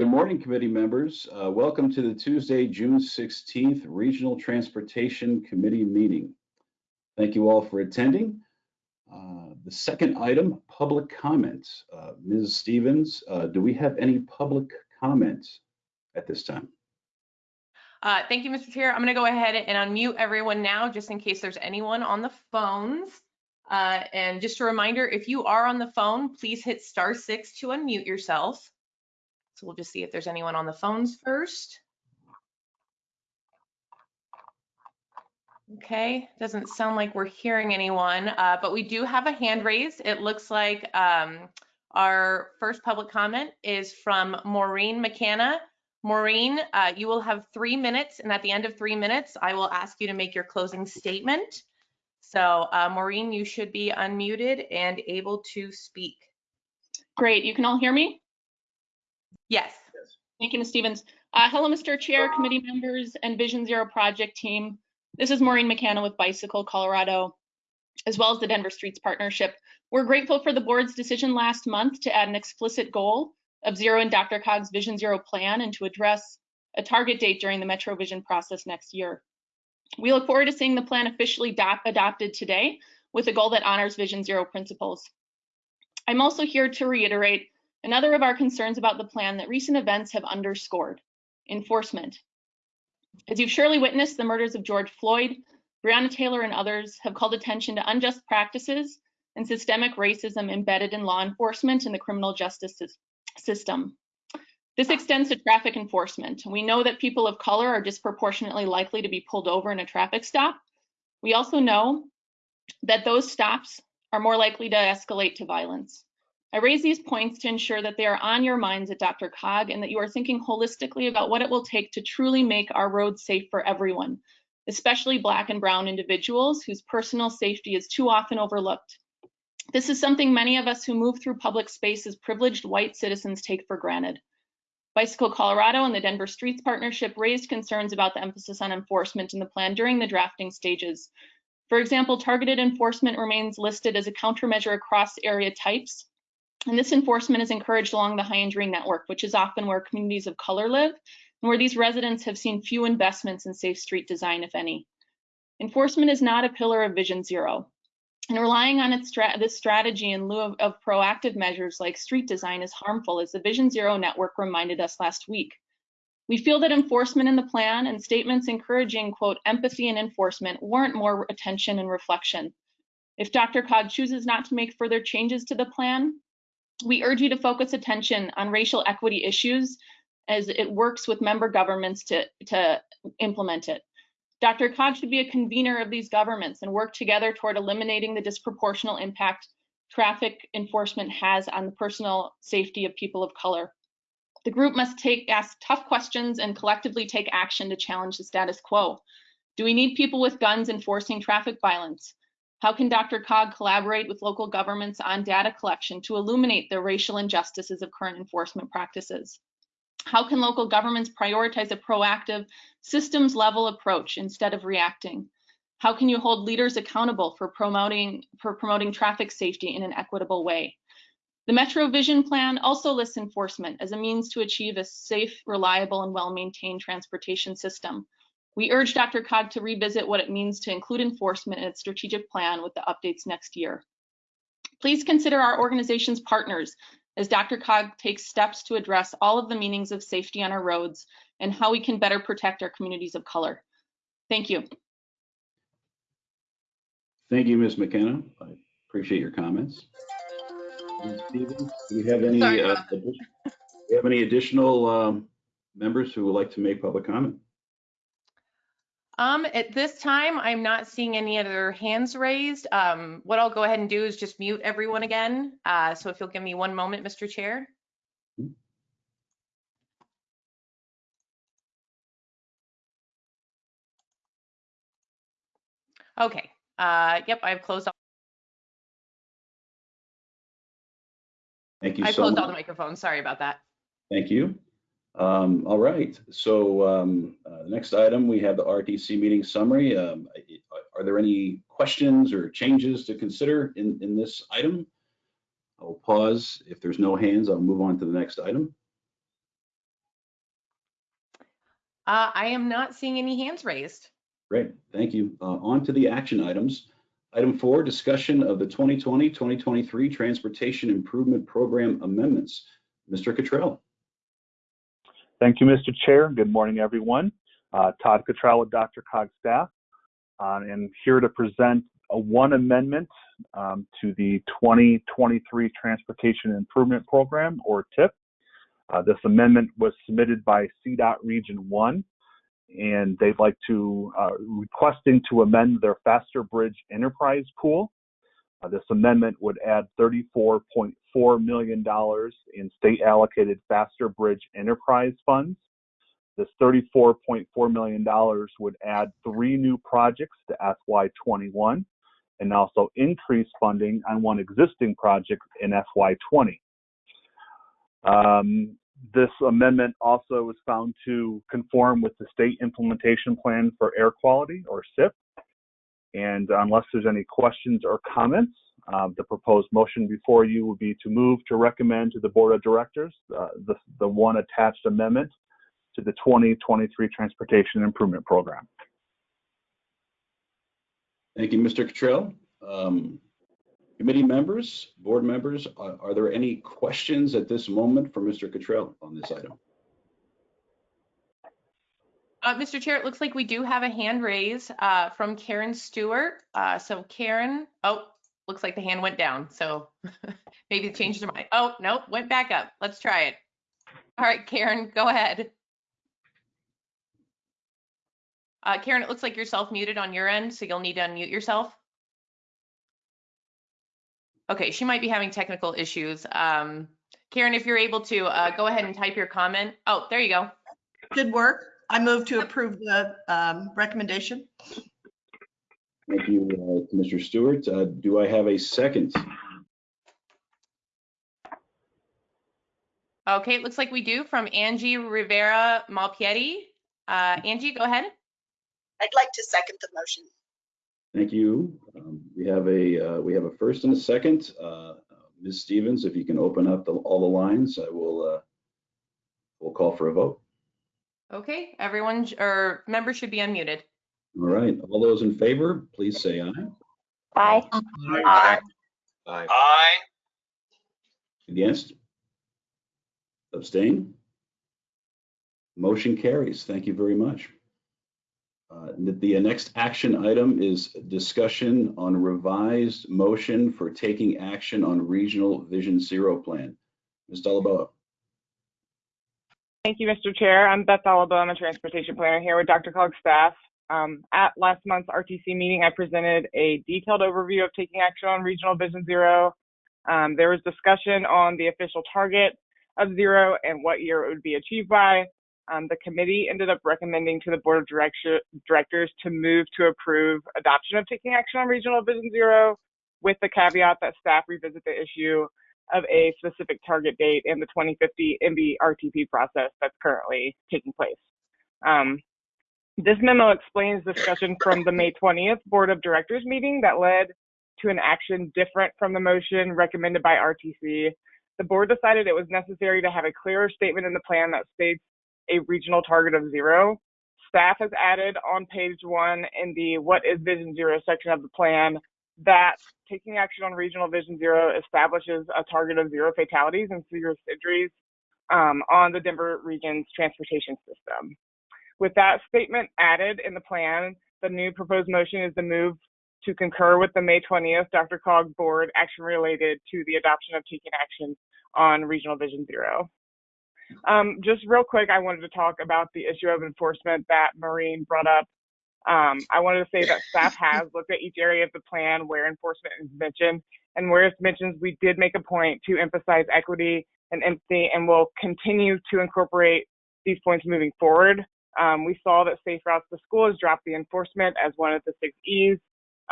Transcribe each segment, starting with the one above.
Good morning, committee members. Uh, welcome to the Tuesday, June 16th Regional Transportation Committee meeting. Thank you all for attending. Uh, the second item, public comments. Uh, Ms. Stevens, uh, do we have any public comments at this time? Uh, thank you, Mr. Chair. I'm going to go ahead and unmute everyone now, just in case there's anyone on the phones. Uh, and just a reminder, if you are on the phone, please hit star six to unmute yourself. So we'll just see if there's anyone on the phones first. Okay, doesn't sound like we're hearing anyone, uh, but we do have a hand raised. It looks like um, our first public comment is from Maureen McKenna. Maureen, uh, you will have three minutes, and at the end of three minutes, I will ask you to make your closing statement. So uh, Maureen, you should be unmuted and able to speak. Great, you can all hear me? Yes. Thank you, Ms. Stevens. Uh, hello, Mr. Chair, committee members, and Vision Zero project team. This is Maureen McKenna with Bicycle Colorado, as well as the Denver Streets Partnership. We're grateful for the board's decision last month to add an explicit goal of zero in DRCOG's Vision Zero plan and to address a target date during the Metro Vision process next year. We look forward to seeing the plan officially adopted today with a goal that honors Vision Zero principles. I'm also here to reiterate another of our concerns about the plan that recent events have underscored, enforcement. As you've surely witnessed, the murders of George Floyd, Breonna Taylor, and others have called attention to unjust practices and systemic racism embedded in law enforcement and the criminal justice system. This extends to traffic enforcement. We know that people of color are disproportionately likely to be pulled over in a traffic stop. We also know that those stops are more likely to escalate to violence. I raise these points to ensure that they are on your minds at DRCOG and that you are thinking holistically about what it will take to truly make our roads safe for everyone, especially Black and Brown individuals whose personal safety is too often overlooked. This is something many of us who move through public space as privileged white citizens take for granted. Bicycle Colorado and the Denver Streets Partnership raised concerns about the emphasis on enforcement in the plan during the drafting stages. For example, targeted enforcement remains listed as a countermeasure across area types, and this enforcement is encouraged along the high injury network, which is often where communities of color live and where these residents have seen few investments in safe street design, if any. Enforcement is not a pillar of Vision Zero. And relying on stra this strategy in lieu of, of proactive measures like street design is harmful, as the Vision Zero network reminded us last week. We feel that enforcement in the plan and statements encouraging, quote, empathy and enforcement warrant more attention and reflection. If DRCOG chooses not to make further changes to the plan, we urge you to focus attention on racial equity issues as it works with member governments to, to implement it. DRCOG should be a convener of these governments and work together toward eliminating the disproportional impact traffic enforcement has on the personal safety of people of color. The group must take ask tough questions and collectively take action to challenge the status quo. Do we need people with guns enforcing traffic violence? How can DRCOG collaborate with local governments on data collection to illuminate the racial injustices of current enforcement practices? How can local governments prioritize a proactive, systems level approach instead of reacting? How can you hold leaders accountable for promoting, for promoting traffic safety in an equitable way? The Metro Vision Plan also lists enforcement as a means to achieve a safe, reliable, and well-maintained transportation system. We urge DRCOG to revisit what it means to include enforcement in its strategic plan with the updates next year. Please consider our organization's partners as DRCOG takes steps to address all of the meanings of safety on our roads and how we can better protect our communities of color. Thank you. Thank you, Ms. McKenna. I appreciate your comments. Ms. Stevens, do we have any, Sorry uh, about that. addi- do we have any additional um, members who would like to make public comment? Um, at this time, I'm not seeing any other hands raised. Um, what I'll go ahead and do is just mute everyone again. Uh, so if you'll give me one moment, Mr. Chair. Okay, uh, yep, I've closed, all- Thank you I've so closed all the microphones. Sorry about that. Thank you. Um, All right, so um, uh, next item, we have the RTC meeting summary. Um, Are there any questions or changes to consider in, in this item? I'll pause. If there's no hands, I'll move on to the next item. Uh, I am not seeing any hands raised. Great, thank you. Uh, On to the action items. Item four, discussion of the 2020-2023 Transportation Improvement Program amendments. Mr. Cottrell. Thank you, Mr. Chair. Good morning, everyone. Uh, Todd Cottrell with DRCOG staff, uh, and here to present a one amendment um, to the 2023 Transportation Improvement Program, or TIP. Uh, this amendment was submitted by CDOT Region 1, and they'd like to, uh, requesting to amend their Faster Bridge Enterprise Pool. Uh, this amendment would add $34.4 million in state allocated Faster Bridge Enterprise funds. This $34.4 million would add three new projects to FY21 and also increase funding on one existing project in FY20. Um, this amendment also was found to conform with the state implementation plan for air quality or SIP. And unless there's any questions or comments, uh, the proposed motion before you would be to move to recommend to the Board of Directors uh, the, the one attached amendment to the 2023 Transportation Improvement Program. Thank you, Mr. Cottrell. Um, Committee members, board members, are are there any questions at this moment for Mr. Cottrell on this item? Uh, Mr. Chair, it looks like we do have a hand raise uh, from Karen Stewart. Uh, so Karen, oh, looks like the hand went down. So maybe it changed their mind. Oh, nope, went back up. Let's try it. All right, Karen, go ahead. Uh, Karen, it looks like you're self-muted on your end, so you'll need to unmute yourself. Okay, she might be having technical issues. Um, Karen, if you're able to, uh, go ahead and type your comment. Oh, there you go. Good work. I move to approve the um, recommendation. Thank you, uh, Mr. Stewart. Uh, Do I have a second? Okay, it looks like we do from Angie Rivera Malpiede. Uh, Angie, go ahead. I'd like to second the motion. Thank you. Um, We have a, uh, we have a first and a second. Uh, Ms. Stevens, if you can open up the- all the lines, I will, uh, we'll call for a vote. Okay, everyone, sh- or members should be unmuted. All right, all those in favor, please say aye. Aye. Aye. Aye. Against? Abstain? Motion carries. Thank you very much. Uh, The the next action item is discussion on revised motion for taking action on regional Vision Zero plan. Ms. Doliboa. Thank you, Mr. Chair. I'm Beth Doliboa. I'm a transportation planner here with DRCOG's staff. Um, at last month's RTC meeting, I presented a detailed overview of taking action on Regional Vision Zero. Um, there was discussion on the official target of zero and what year it would be achieved by. Um, the committee ended up recommending to the board of directors to move to approve adoption of taking action on Regional Vision Zero with the caveat that staff revisit the issue of a specific target date in the 2050 MV RTP process that's currently taking place. Um, this memo explains discussion from the May 20th Board of Directors meeting that led to an action different from the motion recommended by RTC. The board decided it was necessary to have a clearer statement in the plan that states a regional target of zero. Staff has added on page one in the what is Vision Zero section of the plan that taking action on regional vision zero establishes a target of zero fatalities and serious injuries um, on the Denver region's transportation system. With that statement added in the plan, the new proposed motion is the move to concur with the May 20th DRCOG board action related to the adoption of taking action on regional vision zero. Um, just real quick, I wanted to talk about the issue of enforcement that Maureen brought up um, I wanted to say that staff has looked at each area of the plan where enforcement is mentioned, and where it's mentioned, we did make a point to emphasize equity and empathy, and will continue to incorporate these points moving forward. Um, we saw that Safe Routes to School has dropped the enforcement as one of the six E's.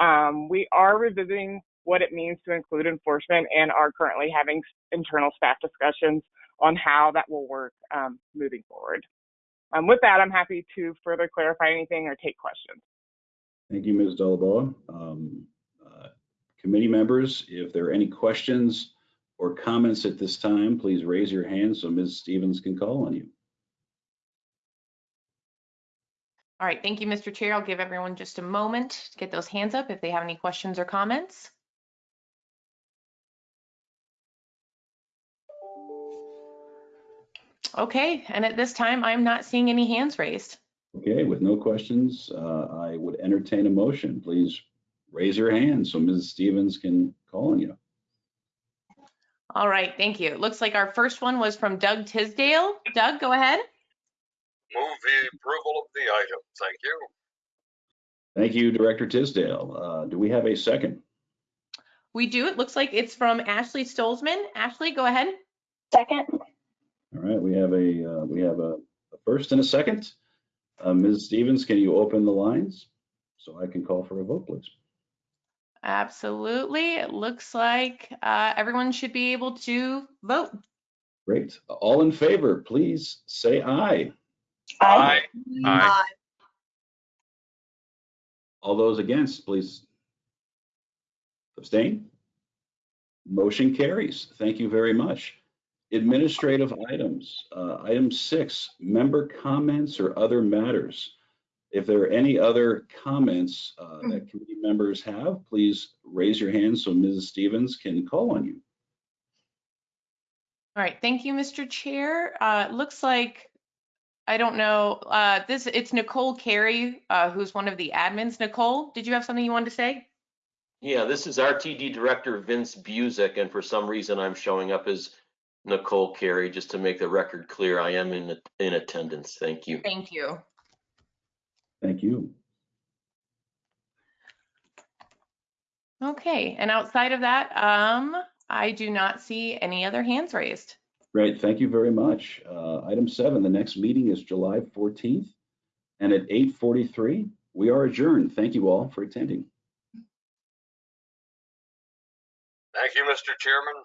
Um, we are revisiting what it means to include enforcement and are currently having internal staff discussions on how that will work um, moving forward. Um, with that, I'm happy to further clarify anything or take questions. Thank you, Ms. Doliboa. Um, uh, Committee members, if there are any questions or comments at this time, please raise your hand so Ms. Stevens can call on you. All right, thank you, Mr. Chair. I'll give everyone just a moment to get those hands up if they have any questions or comments. Okay, and at this time, I'm not seeing any hands raised. Okay, with no questions, uh, I would entertain a motion. Please raise your hand so Mrs. Stevens can call on you. All right, thank you. It looks like our first one was from Doug Tisdale. Doug, go ahead. Move the approval of the item. Thank you. Thank you, Director Tisdale. Uh, Do we have a second? We do. It looks like it's from Ashley Stolzmann. Ashley, go ahead. Second. All right, we have a, uh, we have a a first and a second. Uh, Ms. Stevens, can you open the lines so I can call for a vote, please? Absolutely. It looks like uh, everyone should be able to vote. Great. All in favor, please say aye. Aye. Aye. Aye. All those against, please abstain. Motion carries. Thank you very much. Administrative items. Uh, Item six, member comments or other matters. If there are any other comments uh, that committee members have, please raise your hand so Mrs. Stevens can call on you. All right, thank you, Mr. Chair. Uh, looks like, I don't know, uh, this, it's Nicole Carey, uh, who's one of the admins. Nicole, did you have something you wanted to say? Yeah, this is RTD Director Vince Buzek, and for some reason I'm showing up as Nicole Carey. Just to make the record clear, I am in in attendance. Thank you. Thank you. Thank you. Okay, and outside of that, um, I do not see any other hands raised. Great, thank you very much. Uh, Item seven, the next meeting is July 14th. And at 8:43, we are adjourned. Thank you all for attending. Thank you, Mr. Chairman.